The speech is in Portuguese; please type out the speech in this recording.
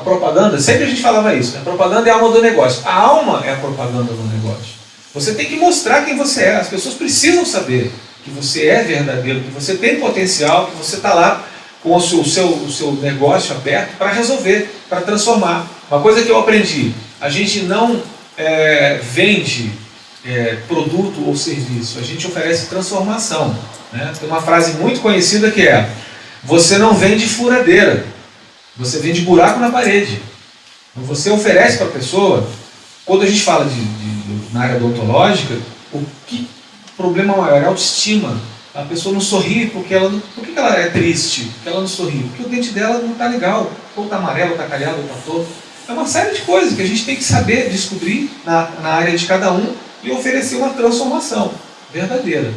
A propaganda, sempre a gente falava isso, né? a propaganda é a alma do negócio. A alma é a propaganda do negócio. Você tem que mostrar quem você é. As pessoas precisam saber que você é verdadeiro, que você tem potencial, que você está lá com o seu, o seu, o seu negócio aberto para resolver, para transformar. Uma coisa que eu aprendi, a gente não é, vende é, produto ou serviço, a gente oferece transformação. Né? Tem uma frase muito conhecida que é, você não vende furadeira, você vende buraco na parede. Então, você oferece para a pessoa, quando a gente fala de, de, na área odontológica, o que problema maior é a autoestima. A pessoa não sorri porque ela não, por que ela é triste? Porque ela não sorri? Porque o dente dela não está legal, ou está amarelo, está calhado, ou está torto. É uma série de coisas que a gente tem que saber descobrir na, na área de cada um e oferecer uma transformação verdadeira.